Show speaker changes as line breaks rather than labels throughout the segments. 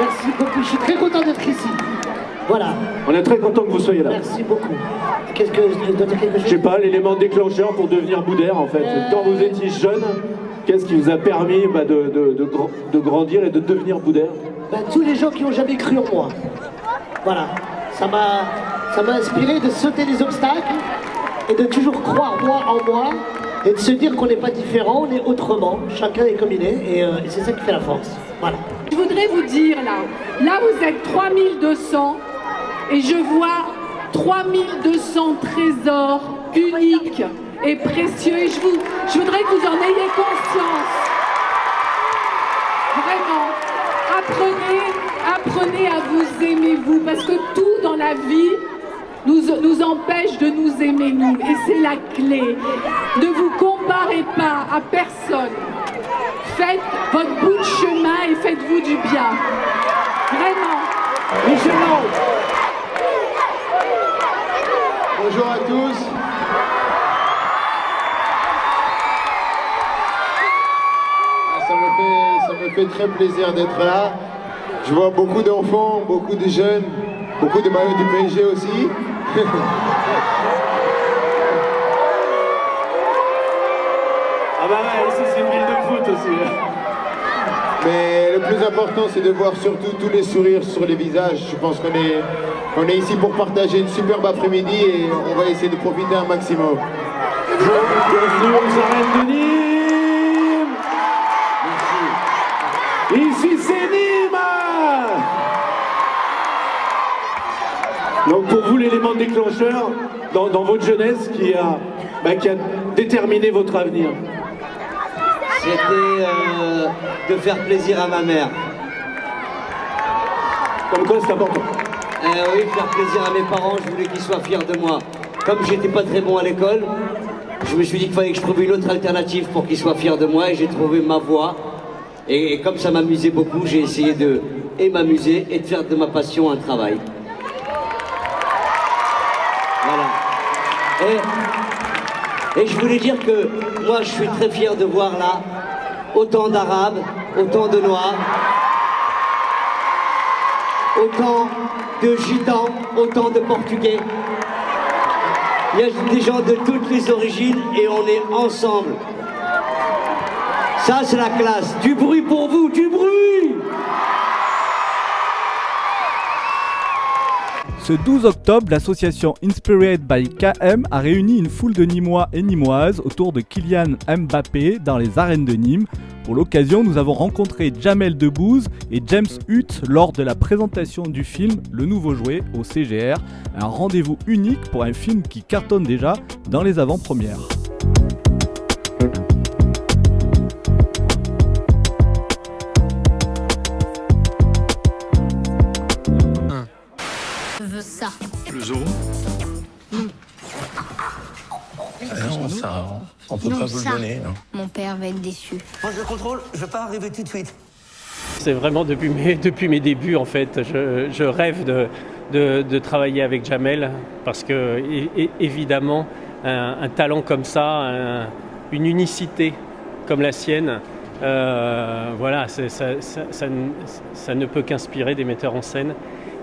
Merci beaucoup, je suis très content d'être ici. Voilà,
On est très content que vous soyez là.
merci beaucoup. Qu'est-ce que je dois dire quelque
Je
chose
sais pas, l'élément déclencheur pour devenir boudère en fait. Quand vous étiez jeune, qu'est-ce qui vous a permis bah, de, de- de gr- de grandir et de devenir boudère?
Ben, tous les gens qui ont jamais cru en moi. Voilà, ça m'a, ça m'a inspiré de sauter les obstacles et de toujours croire moi en moi et de se dire qu'on n'est pas différent, on est autrement, chacun est comme il est et, euh, et c'est ça qui fait la force. Voilà.
Je voudrais vous dire là, là vous êtes 3200 et je vois 3200 trésors uniques et précieux et je, vous, je voudrais que vous en ayez conscience. Vraiment, apprenez, apprenez à vous aimer vous parce que tout dans la vie nous, nous empêche de nous aimer nous et c'est la clé. Ne vous comparez pas à personne. Faites votre bout de chemin et faites-vous du bien. Vraiment.
Michel Lang
Bonjour à tous. Ah, Ça me, fait, ça me fait très plaisir d'être là. Je vois beaucoup d'enfants, beaucoup de jeunes, beaucoup de maillots du PSG aussi.
Ah bah ouais, ici c'est une ville de foot aussi.
Mais le plus important, c'est de voir surtout tous les sourires sur les visages. Je pense qu'on est, on est ici pour partager une superbe après-midi et on va essayer de profiter un maximum.
De Nîmes Ici c'est Nîmes Donc pour vous l'élément déclencheur dans, dans votre jeunesse qui a, bah, qui a déterminé votre avenir.
C'était euh, de faire plaisir à ma mère.
Comme quoi c'est important.
Euh, oui, faire plaisir à mes parents, je voulais qu'ils soient fiers de moi. Comme j'étais pas très bon à l'école, je me suis dit qu'il fallait que je trouve une autre alternative pour qu'ils soient fiers de moi et j'ai trouvé ma voie. Et, et comme ça m'amusait beaucoup, j'ai essayé de et m'amuser et de faire de ma passion un travail. Voilà. Et, et je voulais dire que moi je suis très fier de voir là autant d'Arabes, autant de Noirs, autant de Gitans, autant de Portugais. Il y a des gens de toutes les origines et on est ensemble. Ça, c'est la classe. Du bruit pour vous, du bruit
Ce 12 octobre, l'association Inspired by KM a réuni une foule de Nîmois et Nîmoises autour de Kylian Mbappé dans les arènes de Nîmes. Pour l'occasion, nous avons rencontré Jamel Debbouze et James Hutt lors de la présentation du film Le Nouveau Jouet au CGR, un rendez-vous unique pour un film qui cartonne déjà dans les avant-premières.
Je veux ça.
Le zoo Ah non, ça, on peut
Non,
pas vous
ça.
le donner. non.
Mon père va être déçu.
Moi, je contrôle, je vais pas arriver tout de suite.
C'est vraiment depuis mes, depuis mes débuts en fait. Je, je rêve de, de- de travailler avec Jamel parce que évidemment un, un talent comme ça, un- une unicité comme la sienne, euh, voilà, ça, ça- ça ne- ça ne peut qu'inspirer des metteurs en scène.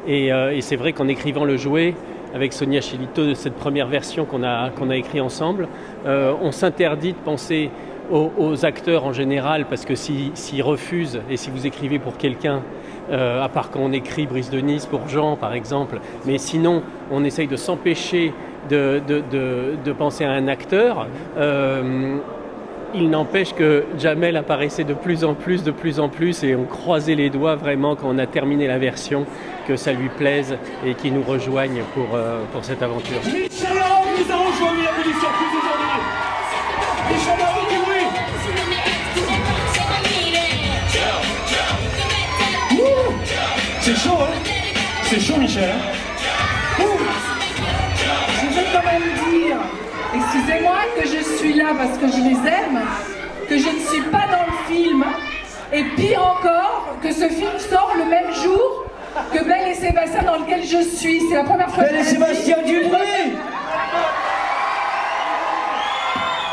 Et, euh, et c'est vrai qu'en écrivant le jouet avec Sonia Chilito de cette première version qu'on a, qu'on a écrit ensemble, euh, on s'interdit de penser aux, acteurs en général, parce que si- s'ils refusent, et si vous écrivez pour quelqu'un, euh, à part quand on écrit Brise de Nice pour Jean par exemple, mais sinon on essaye de s'empêcher de, de- de- de penser à un acteur. euh, il n'empêche que Jamel apparaissait de plus en plus, de plus en plus, et on croisait les doigts vraiment quand on a terminé la version, que ça lui plaise et qu'il nous rejoigne pour, euh, pour cette aventure.
Michel nous a rejoint, bienvenue sur Plus aujourd'hui Michel bruit C'est chaud, hein c'est chaud, Michel.
Je que je suis là parce que je les aime, que je ne suis pas dans le film, et pire encore, que ce film sort le même jour que Belle et Sébastien dans lequel je suis. C'est la première fois
Belle et
que je le dis.
Sébastien Dubruy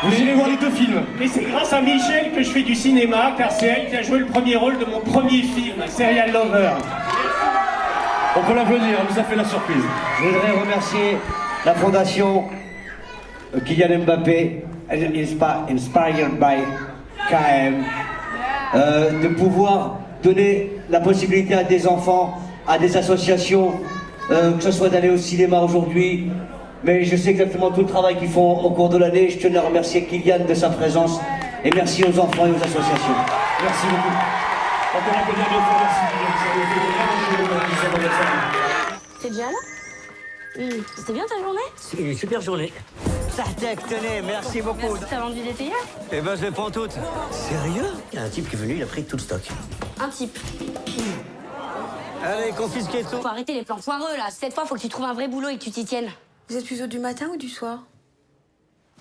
Vous irez voir les deux films.
Et c'est grâce à Michel que je fais du cinéma, car c'est elle qui a joué le premier rôle de mon premier film, Serial Lover.
On peut l'applaudir, elle nous a fait la surprise.
Je voudrais remercier la fondation Kylian Mbappé, inspi- inspired by KM, euh, de pouvoir donner la possibilité à des enfants, à des associations, euh, que ce soit d'aller au cinéma aujourd'hui, mais je sais exactement tout le travail qu'ils font au cours de l'année. Je tenais à remercier Kylian de sa présence et merci aux enfants et aux associations.
Merci beaucoup. Merci.
T'es déjà là? Hmm, C'était bien ta journée?
C'est une super journée. Sartek, tenez, merci beaucoup.
T'as vendu des théières
Eh ben, je les prends toutes. Sérieux? Il y a un type qui est venu, il a pris tout le stock.
Un type.
Allez, confisquez tout.
Faut arrêter les plans foireux là. Cette fois, faut que tu trouves un vrai boulot et que tu t'y tiennes.
Vous êtes plutôt du matin ou du soir?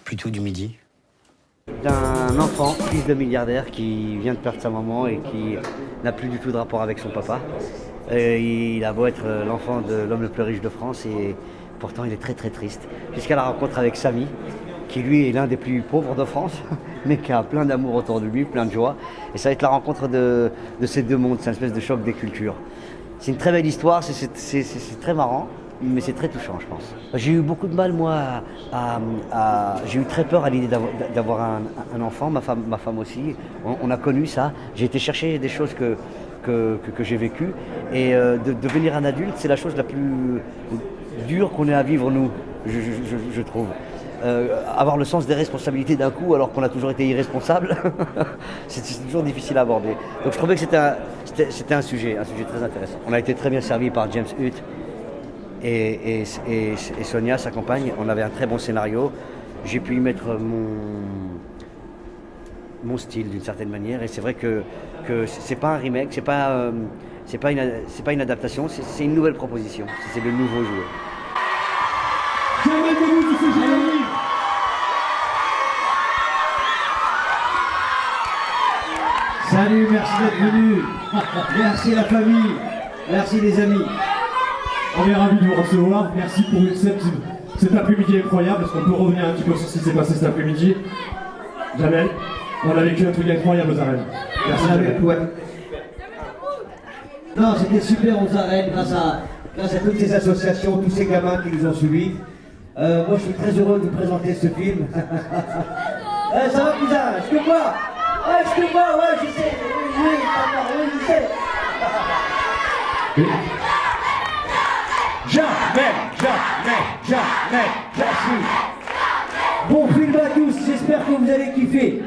Plutôt du midi. D'un enfant, fils de milliardaire, qui vient de perdre sa maman et qui n'a plus du tout de rapport avec son papa. Et il a beau être euh, l'enfant de l'homme le plus riche de France et pourtant il est très très triste. Jusqu'à la rencontre avec Samy, qui lui est l'un des plus pauvres de France, mais qui a plein d'amour autour de lui, plein de joie. Et ça va être la rencontre de, ces deux mondes, c'est une espèce de choc des cultures. C'est une très belle histoire, c'est- très marrant, mais c'est très touchant, je pense. J'ai eu beaucoup de mal, moi, à, j'ai eu très peur à l'idée d'avoir- un, enfant, ma femme, aussi. On, a connu ça. J'ai été chercher des choses que j'ai vécues. Et euh, de devenir un adulte, c'est la chose la plus dure qu'on ait à vivre, nous, je, trouve. Euh, avoir le sens des responsabilités d'un coup alors qu'on a toujours été irresponsable, c'est toujours difficile à aborder. Donc je trouvais que c'était un, sujet, un sujet très intéressant. On a été très bien servi par James Hutt et, Sonia, sa compagne. On avait un très bon scénario. J'ai pu y mettre mon, mon style d'une certaine manière. Et c'est vrai que, que c'est pas un remake, c'est pas, euh, c'est pas, une, c'est pas une adaptation, c'est c'est une nouvelle proposition. C'est le nouveau joueur.
Salut, merci d'être venu. Merci la famille. Merci les amis.
On est ravis de vous recevoir. Merci pour cette, cet après-midi incroyable. Est-ce qu'on peut revenir un petit peu sur ce qui s'est passé cet après-midi Jamel, on a vécu un truc incroyable aux arènes. Merci Jamel.
Non, c'était super aux arènes grâce à, grâce à toutes ces associations, tous ces gamins qui nous ont suivis. Euh, moi, je suis très heureux de vous présenter ce film. Eh, ça va, cousin Je te vois Ouais, je te vois, ouais, je sais. Oui, oui, je sais.
Jamais, jamais, jamais,
Merci. Bon film à tous, j'espère que vous allez kiffer.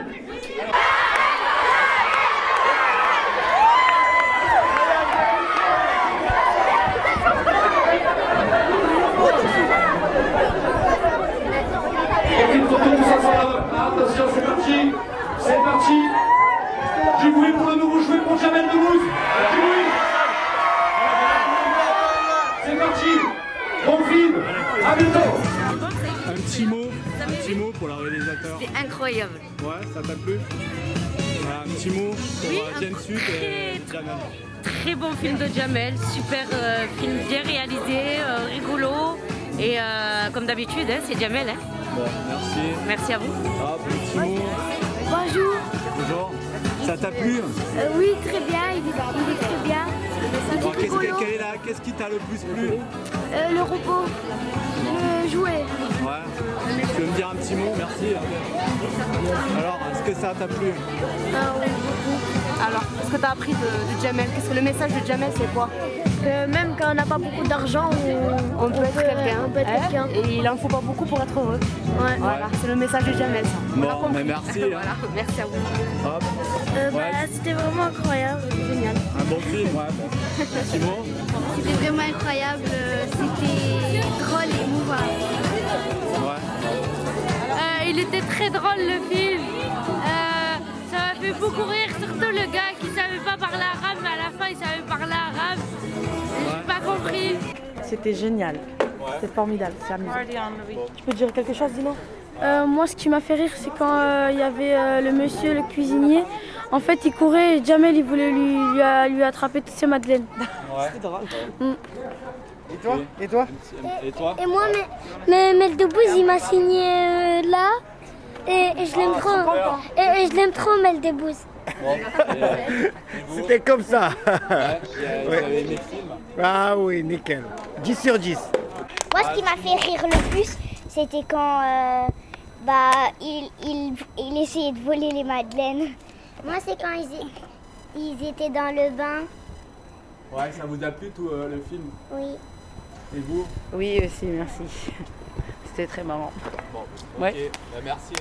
Un petit mot pour la réalisateur.
C'était incroyable.
Ouais, ça t'a plu Voilà, Un petit mot pour
Oui,
euh,
un
James Hutt et Jamel.
Très bon film de Jamel, super euh, film bien réalisé, euh, rigolo. Et euh, comme d'habitude, hein, c'est Jamel. hein.
Bon, merci.
Merci à vous.
Un petit mot.
Bonjour.
Bonjour. Ça t'a plu
oui, très bien, il est, très bien.
Qu'est-ce, qui t'a le plus plu
Euh, le robot, le jouet.
Ouais. Tu veux me dire un petit mot? Merci. Alors, est-ce que ça t'a plu?
Alors, ce que tu as appris de, de Jamel, qu'est-ce que le message de Jamel, c'est quoi? Même quand on n'a pas beaucoup d'argent, on, peut être quelqu'un.
on peut être
hein,
quelqu'un.
Et il en faut pas beaucoup pour être heureux. Voilà, c'est le message de Jamel, ça. On a
mais merci, hein.
voilà, merci à vous.
Hop.
Euh,
Ouais.
bah, C'était vraiment incroyable, génial.
Un bon film, ouais. Bon.
C'était vraiment incroyable, c'était et émouvant.
Ouais.
Euh, il était très drôle le film. Euh, ça m'a fait beaucoup rire, surtout le gars qui savait pas parler arabe, mais à la fin il savait parler arabe.
pas compris.
C'était génial. C'était formidable, c'est amusant. Tu peux dire quelque chose, Dino
Euh, moi, ce qui m'a fait rire, c'est quand euh, il y avait euh, le monsieur, le cuisinier. En fait, il courait et Jamel, il voulait lui, lui, attraper toutes ses madeleines.
C'est drôle.
Mm.
Et toi Et toi
Et toi
Et moi, mais, mais, il m'a signé euh, là. Et, et je l'aime trop. Et, et je l'aime trop, Mel.
C'était comme ça.
Vous
Ouais.
avez aimé le film
Ah oui, nickel. 10 sur 10.
Moi, ce qui m'a fait rire le plus, c'était quand euh, bah, il, il, il essayait de voler les madeleines. Moi, c'est quand ils, ils étaient dans le bain.
Ouais, ça vous a plu tout euh, le film
Oui.
Et vous?
Oui, aussi, merci. C'était très marrant.
Bon,
Ouais.
ok, bah, merci.